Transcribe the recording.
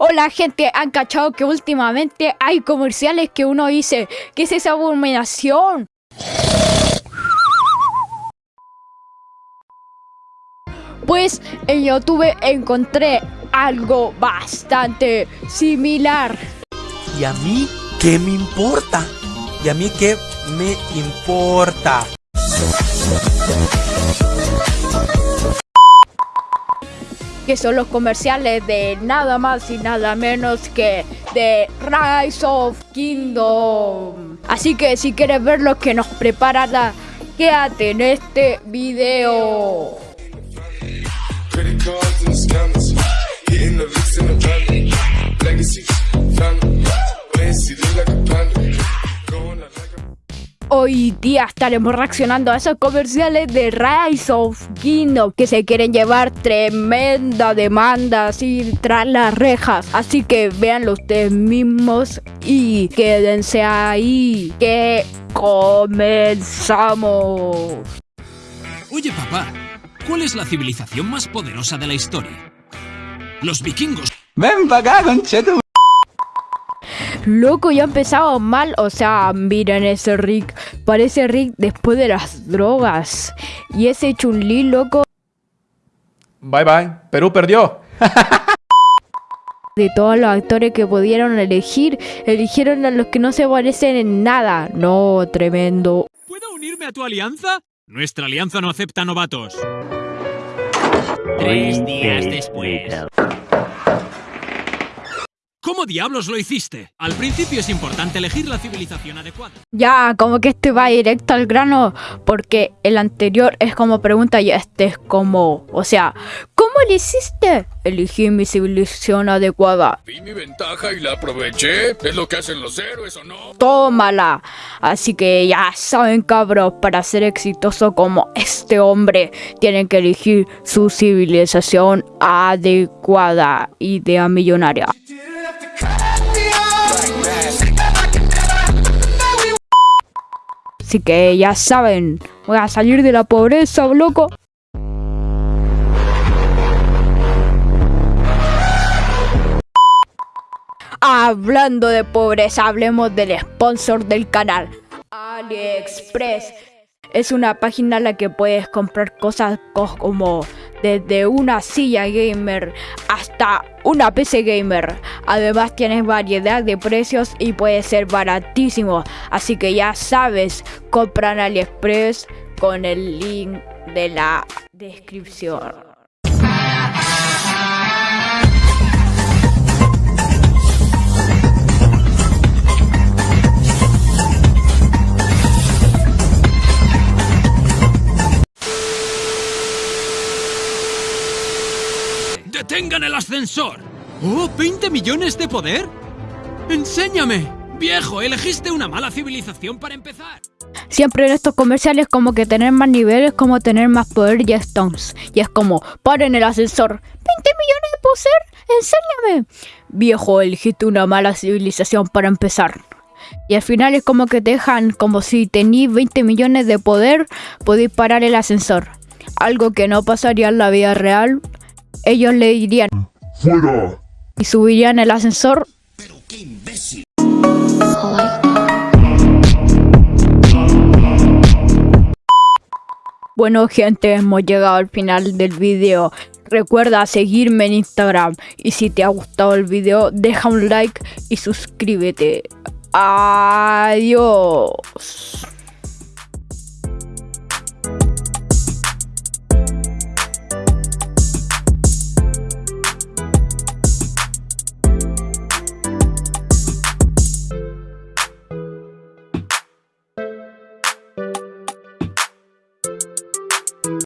Hola gente, han cachado que últimamente hay comerciales que uno dice, ¿qué es esa abominación? Pues en YouTube encontré algo bastante similar. ¿Y a mí qué me importa? ¿Y a mí qué me importa? Que son los comerciales de nada más y nada menos que de Rise of Kingdom. Así que si quieres ver lo que nos prepara, quédate en este video. Hoy día estaremos reaccionando a esos comerciales de Rise of Kingdom que se quieren llevar tremenda demanda así tras las rejas. Así que véanlo ustedes mismos y quédense ahí que comenzamos. Oye papá, ¿cuál es la civilización más poderosa de la historia? Los vikingos. Ven para acá. Loco, ya empezado mal. O sea, miren ese Rick. Parece Rick después de las drogas. Y ese Chun-Li, loco. Bye bye. Perú perdió. de todos los actores que pudieron elegir, eligieron a los que no se parecen en nada. No, tremendo. ¿Puedo unirme a tu alianza? Nuestra alianza no acepta novatos. Tres días después. ¿Cómo diablos lo hiciste? Al principio es importante elegir la civilización adecuada. Ya, como que este va directo al grano, porque el anterior es como pregunta y este es como, o sea, ¿cómo lo hiciste? Elegí mi civilización adecuada. Vi mi ventaja y la aproveché. Es lo que hacen los héroes, ¿o no? Tómala. Así que ya saben, cabros, para ser exitoso como este hombre, tienen que elegir su civilización adecuada, idea millonaria. Así que ya saben, voy a salir de la pobreza, loco. Hablando de pobreza, hablemos del sponsor del canal, AliExpress. Es una página en la que puedes comprar cosas como desde una silla gamer hasta una PC gamer. Además tienes variedad de precios y puede ser baratísimo. Así que ya sabes, compran AliExpress con el link de la descripción. ¡Detengan el ascensor! ¡Oh, 20 millones de poder! ¡Enséñame! Viejo, elegiste una mala civilización para empezar. Siempre en estos comerciales como que tener más niveles como tener más poder y stones. Y es como, paren el ascensor. ¿20 millones de poder? Enséñame. Viejo, elegiste una mala civilización para empezar. Y al final es como que te dejan como si tenéis 20 millones de poder, podéis parar el ascensor. Algo que no pasaría en la vida real, ellos le dirían ¡Fuera! Y subirían el ascensor. Pero qué imbécil. Bueno gente, hemos llegado al final del video. Recuerda seguirme en Instagram y si te ha gustado el video deja un like y suscríbete. Adiós.